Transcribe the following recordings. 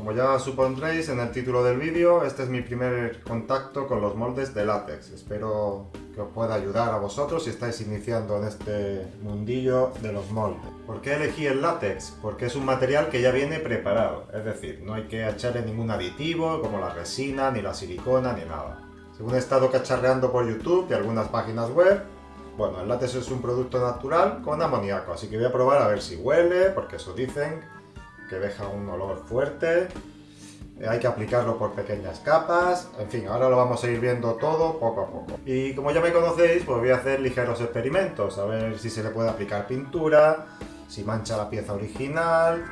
Como ya supondréis en el título del vídeo, este es mi primer contacto con los moldes de látex. Espero que os pueda ayudar a vosotros si estáis iniciando en este mundillo de los moldes. ¿Por qué elegí el látex? Porque es un material que ya viene preparado, es decir, no hay que echarle ningún aditivo como la resina, ni la silicona, ni nada. Según he estado cacharreando por YouTube y algunas páginas web, bueno, el látex es un producto natural con amoníaco, así que voy a probar a ver si huele, porque eso dicen, que deja un olor fuerte. Eh, hay que aplicarlo por pequeñas capas. En fin, ahora lo vamos a ir viendo todo poco a poco. Y como ya me conocéis, pues voy a hacer ligeros experimentos. A ver si se le puede aplicar pintura, si mancha la pieza original...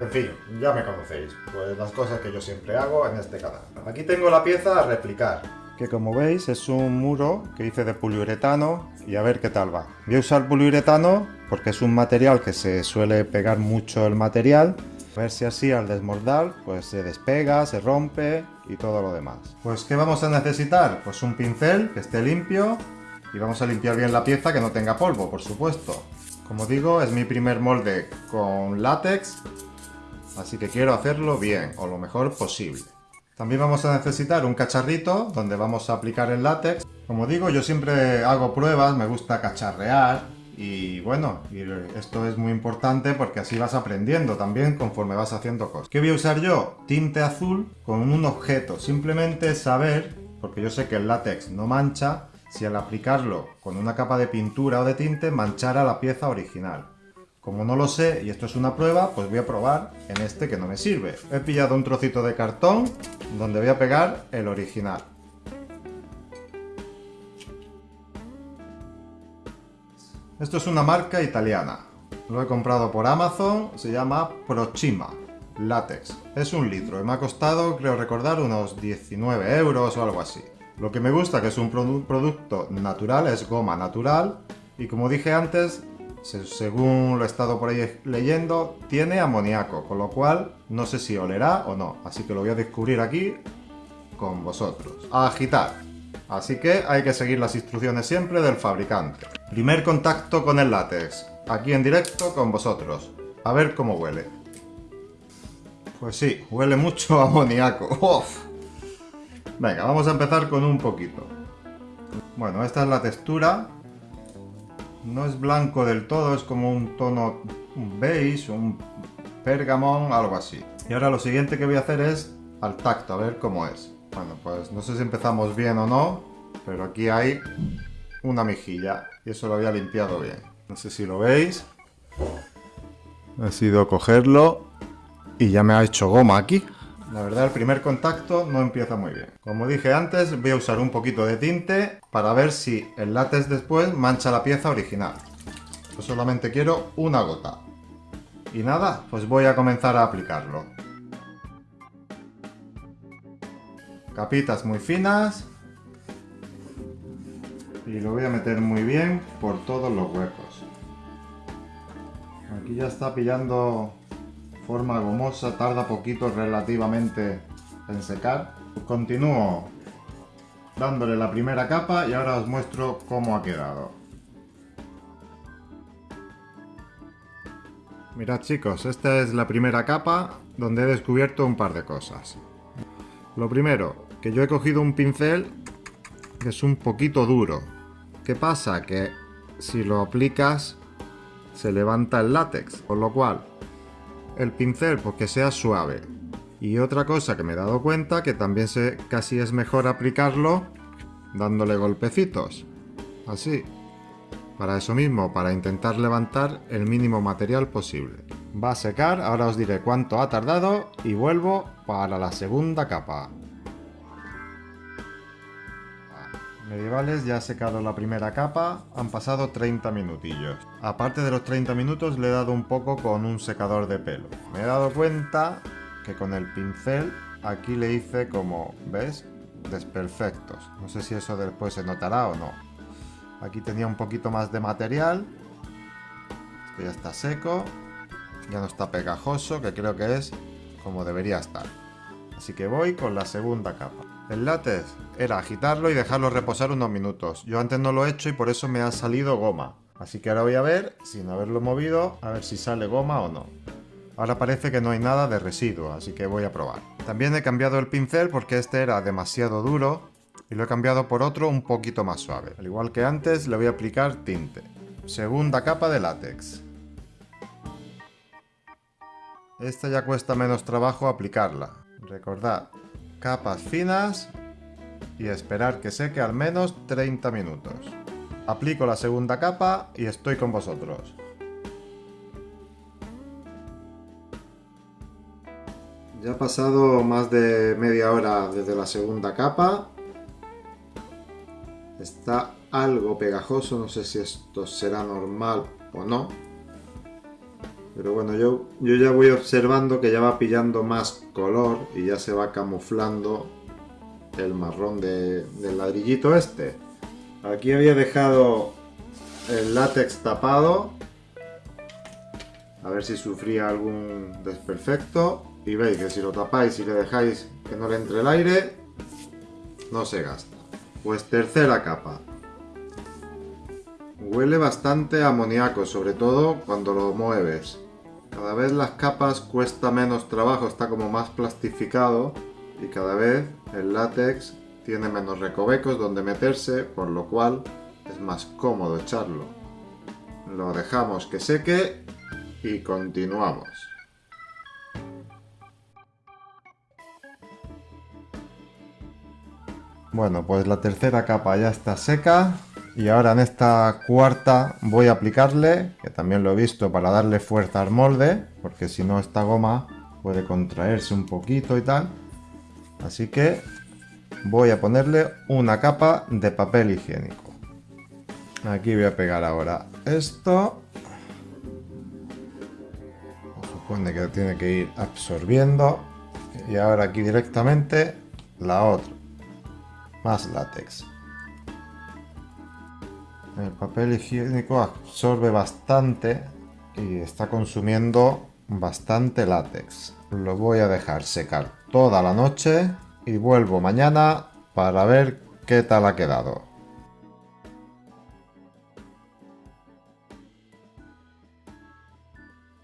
En fin, ya me conocéis. Pues las cosas que yo siempre hago en este canal. Aquí tengo la pieza a replicar. Que como veis es un muro que hice de poliuretano y a ver qué tal va. Voy a usar poliuretano porque es un material que se suele pegar mucho el material a ver si así al desmoldar pues se despega, se rompe y todo lo demás. Pues ¿qué vamos a necesitar? Pues un pincel que esté limpio y vamos a limpiar bien la pieza que no tenga polvo, por supuesto. Como digo, es mi primer molde con látex, así que quiero hacerlo bien, o lo mejor posible. También vamos a necesitar un cacharrito donde vamos a aplicar el látex. Como digo, yo siempre hago pruebas, me gusta cacharrear, y bueno, esto es muy importante porque así vas aprendiendo también conforme vas haciendo cosas. ¿Qué voy a usar yo? Tinte azul con un objeto. Simplemente saber, porque yo sé que el látex no mancha, si al aplicarlo con una capa de pintura o de tinte manchara la pieza original. Como no lo sé y esto es una prueba, pues voy a probar en este que no me sirve. He pillado un trocito de cartón donde voy a pegar el original. Esto es una marca italiana. Lo he comprado por Amazon, se llama Prochima Látex. Es un litro y me ha costado, creo recordar, unos 19 euros o algo así. Lo que me gusta que es un producto natural, es goma natural y como dije antes, según lo he estado por ahí leyendo, tiene amoníaco, con lo cual no sé si olerá o no, así que lo voy a descubrir aquí con vosotros. A agitar. Así que hay que seguir las instrucciones siempre del fabricante. Primer contacto con el látex, aquí en directo con vosotros. A ver cómo huele. Pues sí, huele mucho a amoníaco. Venga, vamos a empezar con un poquito. Bueno, esta es la textura. No es blanco del todo, es como un tono un beige, un pergamón, algo así. Y ahora lo siguiente que voy a hacer es al tacto, a ver cómo es. Bueno, pues no sé si empezamos bien o no, pero aquí hay una mejilla y eso lo había limpiado bien. No sé si lo veis. Ha sido cogerlo y ya me ha hecho goma aquí. La verdad el primer contacto no empieza muy bien. Como dije antes, voy a usar un poquito de tinte para ver si el látex después mancha la pieza original. Yo solamente quiero una gota. Y nada, pues voy a comenzar a aplicarlo. Capitas muy finas y lo voy a meter muy bien por todos los huecos. Aquí ya está pillando forma gomosa, tarda poquito relativamente en secar. Continúo dándole la primera capa y ahora os muestro cómo ha quedado. Mirad chicos, esta es la primera capa donde he descubierto un par de cosas. Lo primero, que yo he cogido un pincel que es un poquito duro, ¿Qué pasa? Que si lo aplicas se levanta el látex, con lo cual el pincel pues que sea suave. Y otra cosa que me he dado cuenta que también se, casi es mejor aplicarlo dándole golpecitos, así. Para eso mismo, para intentar levantar el mínimo material posible. Va a secar, ahora os diré cuánto ha tardado y vuelvo para la segunda capa. Medievales ya ha secado la primera capa, han pasado 30 minutillos. Aparte de los 30 minutos le he dado un poco con un secador de pelo. Me he dado cuenta que con el pincel aquí le hice como, ¿ves? Desperfectos. No sé si eso después se notará o no. Aquí tenía un poquito más de material. Esto ya está seco. Ya no está pegajoso, que creo que es como debería estar. Así que voy con la segunda capa. El látex era agitarlo y dejarlo reposar unos minutos. Yo antes no lo he hecho y por eso me ha salido goma. Así que ahora voy a ver, sin haberlo movido, a ver si sale goma o no. Ahora parece que no hay nada de residuo, así que voy a probar. También he cambiado el pincel porque este era demasiado duro y lo he cambiado por otro un poquito más suave. Al igual que antes, le voy a aplicar tinte. Segunda capa de látex. Esta ya cuesta menos trabajo aplicarla. Recordad, capas finas y esperar que seque al menos 30 minutos. Aplico la segunda capa y estoy con vosotros. Ya ha pasado más de media hora desde la segunda capa. Está algo pegajoso, no sé si esto será normal o no. Pero bueno, yo, yo ya voy observando que ya va pillando más color y ya se va camuflando el marrón del ladrillito este. Aquí había dejado el látex tapado. A ver si sufría algún desperfecto. Y veis que si lo tapáis y le dejáis que no le entre el aire, no se gasta. Pues tercera capa. Huele bastante amoníaco, sobre todo cuando lo mueves. Cada vez las capas cuesta menos trabajo, está como más plastificado y cada vez el látex tiene menos recovecos donde meterse, por lo cual es más cómodo echarlo. Lo dejamos que seque y continuamos. Bueno, pues la tercera capa ya está seca y ahora en esta cuarta voy a aplicarle, que también lo he visto para darle fuerza al molde, porque si no esta goma puede contraerse un poquito y tal. Así que voy a ponerle una capa de papel higiénico. Aquí voy a pegar ahora esto. supone que tiene que ir absorbiendo. Y ahora aquí directamente la otra más látex. El papel higiénico absorbe bastante y está consumiendo bastante látex. Lo voy a dejar secar toda la noche y vuelvo mañana para ver qué tal ha quedado.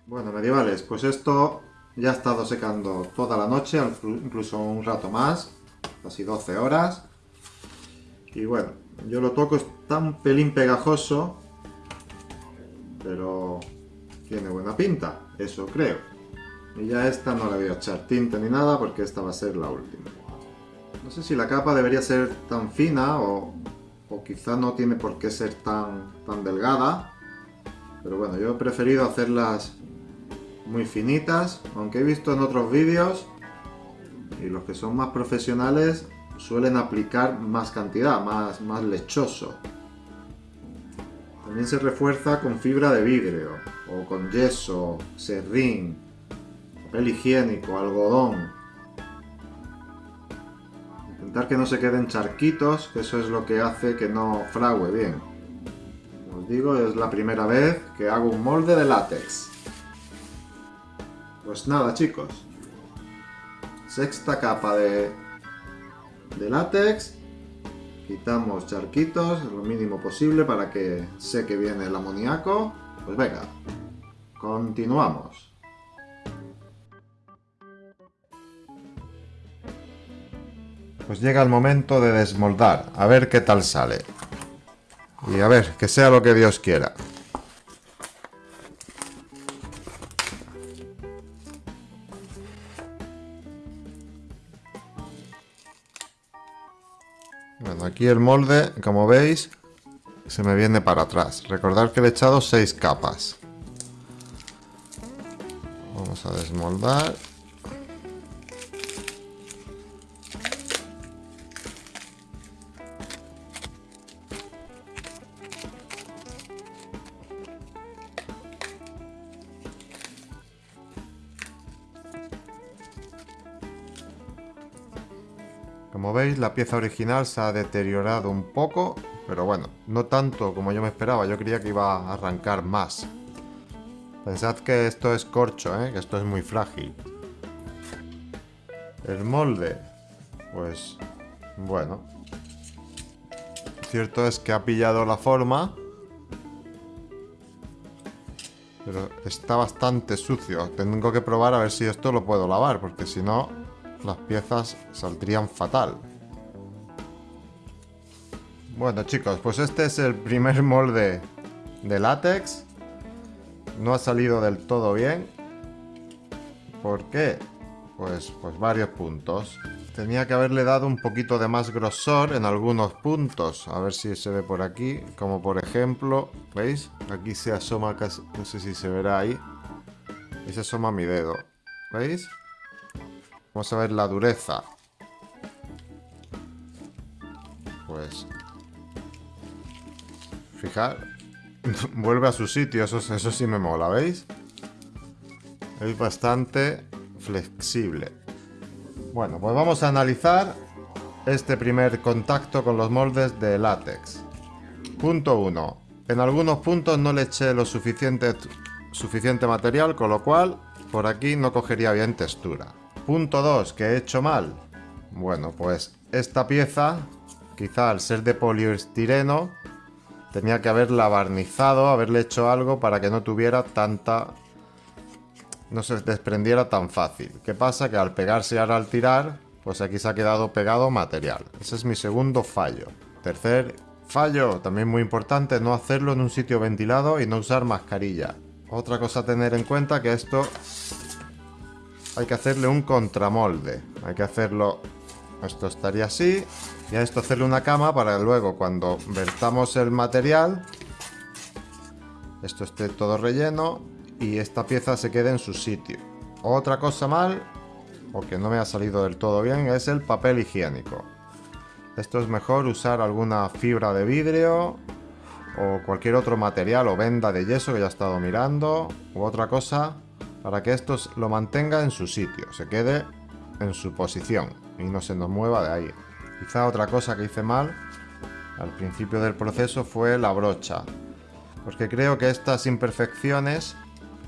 Bueno, medievales, pues esto ya ha estado secando toda la noche, incluso un rato más, casi 12 horas. Y bueno, yo lo toco, está un pelín pegajoso, pero tiene buena pinta, eso creo. Y ya esta no le voy a echar tinta ni nada porque esta va a ser la última. No sé si la capa debería ser tan fina o, o quizá no tiene por qué ser tan, tan delgada. Pero bueno, yo he preferido hacerlas muy finitas, aunque he visto en otros vídeos y los que son más profesionales suelen aplicar más cantidad, más, más lechoso. También se refuerza con fibra de vidrio, o con yeso, serrín, papel higiénico, algodón. Intentar que no se queden charquitos, que eso es lo que hace que no frague bien. Como os digo, es la primera vez que hago un molde de látex. Pues nada chicos, sexta capa de de látex. Quitamos charquitos, lo mínimo posible para que seque bien el amoníaco. Pues venga, continuamos. Pues llega el momento de desmoldar, a ver qué tal sale. Y a ver, que sea lo que Dios quiera. Bueno, aquí el molde, como veis, se me viene para atrás. Recordad que le he echado 6 capas. Vamos a desmoldar. Como veis, la pieza original se ha deteriorado un poco, pero bueno, no tanto como yo me esperaba. Yo creía que iba a arrancar más. Pensad que esto es corcho, ¿eh? que esto es muy frágil. El molde, pues bueno. Cierto es que ha pillado la forma. Pero está bastante sucio. Tengo que probar a ver si esto lo puedo lavar, porque si no, las piezas saldrían fatal. Bueno chicos, pues este es el primer molde de látex. No ha salido del todo bien. ¿Por qué? Pues, pues varios puntos. Tenía que haberle dado un poquito de más grosor en algunos puntos. A ver si se ve por aquí. Como por ejemplo, ¿veis? Aquí se asoma casi, no sé si se verá ahí. Y se asoma mi dedo. ¿Veis? Vamos a ver la dureza. Pues... Fijar. Vuelve a su sitio, eso, eso sí me mola, ¿veis? Es bastante flexible. Bueno, pues vamos a analizar este primer contacto con los moldes de látex. Punto 1. En algunos puntos no le eché lo suficiente, suficiente material, con lo cual por aquí no cogería bien textura. Punto 2. Que he hecho mal. Bueno, pues esta pieza, quizá al ser de poliestireno, tenía que haberla barnizado, haberle hecho algo para que no tuviera tanta no se desprendiera tan fácil. ¿Qué pasa? Que al pegarse ahora al tirar, pues aquí se ha quedado pegado material. Ese es mi segundo fallo. Tercer fallo, también muy importante, no hacerlo en un sitio ventilado y no usar mascarilla. Otra cosa a tener en cuenta que esto hay que hacerle un contramolde. Hay que hacerlo... Esto estaría así. Y a esto hacerle una cama para luego cuando vertamos el material... Esto esté todo relleno y esta pieza se quede en su sitio. Otra cosa mal, o que no me ha salido del todo bien, es el papel higiénico. Esto es mejor usar alguna fibra de vidrio o cualquier otro material o venda de yeso que ya he estado mirando u otra cosa para que esto lo mantenga en su sitio, se quede en su posición y no se nos mueva de ahí. Quizá otra cosa que hice mal al principio del proceso fue la brocha, porque creo que estas imperfecciones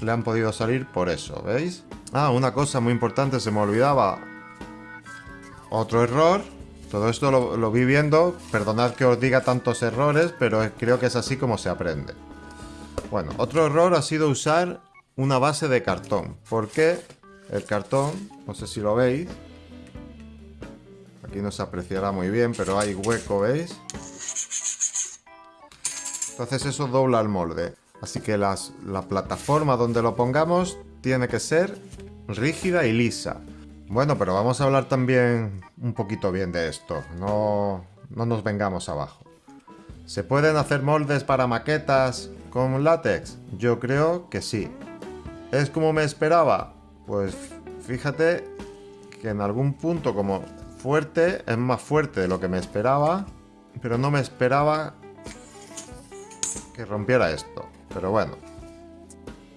le han podido salir por eso, ¿veis? Ah, una cosa muy importante, se me olvidaba. Otro error. Todo esto lo, vi viendo. Perdonad que os diga tantos errores, pero creo que es así como se aprende. Bueno, otro error ha sido usar una base de cartón. Porque el cartón, no sé si lo veis. Aquí no se apreciará muy bien, pero hay hueco, ¿veis? Entonces eso dobla el molde. Así que la plataforma donde lo pongamos tiene que ser rígida y lisa. Bueno, pero vamos a hablar también un poquito bien de esto. No, no nos vengamos abajo. ¿Se pueden hacer moldes para maquetas con látex? Yo creo que sí. ¿Es como me esperaba? Pues fíjate que en algún punto como fuerte es más fuerte de lo que me esperaba, pero no me esperaba que rompiera esto. Pero bueno,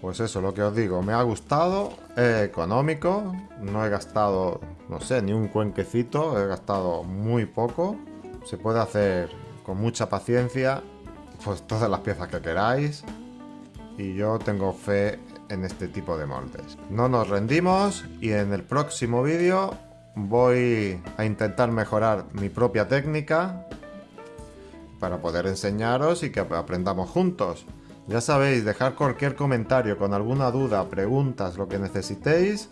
pues eso, lo que os digo, me ha gustado, es económico, no he gastado, no sé, ni un cuenquecito, he gastado muy poco. Se puede hacer con mucha paciencia, pues todas las piezas que queráis. Y yo tengo fe en este tipo de moldes. No nos rendimos y en el próximo vídeo voy a intentar mejorar mi propia técnica para poder enseñaros y que aprendamos juntos. Ya sabéis, dejar cualquier comentario con alguna duda, preguntas, lo que necesitéis.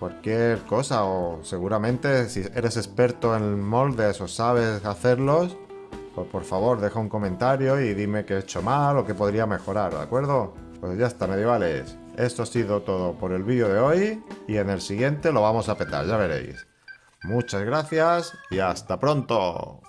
Cualquier cosa o seguramente si eres experto en moldes o sabes hacerlos, pues por favor deja un comentario y dime qué he hecho mal o qué podría mejorar, ¿de acuerdo? Pues ya está, medievales. Esto ha sido todo por el vídeo de hoy y en el siguiente lo vamos a petar, ya veréis. Muchas gracias y hasta pronto.